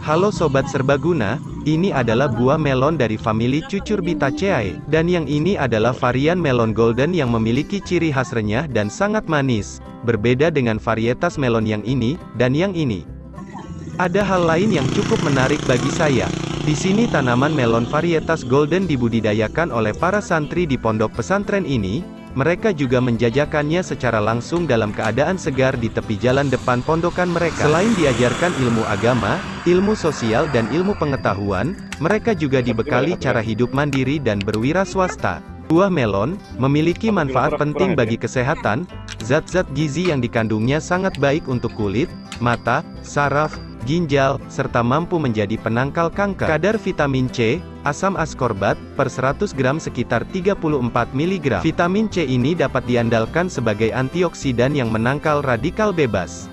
Halo Sobat Serbaguna, ini adalah buah melon dari famili Cucurbitaceae, dan yang ini adalah varian melon golden yang memiliki ciri khas renyah dan sangat manis, berbeda dengan varietas melon yang ini, dan yang ini. Ada hal lain yang cukup menarik bagi saya. Di sini tanaman melon varietas golden dibudidayakan oleh para santri di pondok pesantren ini, mereka juga menjajakannya secara langsung dalam keadaan segar di tepi jalan depan pondokan mereka. Selain diajarkan ilmu agama, ilmu sosial dan ilmu pengetahuan, mereka juga dibekali cara hidup mandiri dan berwira swasta. Buah melon, memiliki manfaat penting bagi kesehatan, zat-zat gizi yang dikandungnya sangat baik untuk kulit, mata, saraf, ginjal, serta mampu menjadi penangkal kanker. Kadar vitamin C, asam askorbat, per 100 gram sekitar 34 mg. Vitamin C ini dapat diandalkan sebagai antioksidan yang menangkal radikal bebas.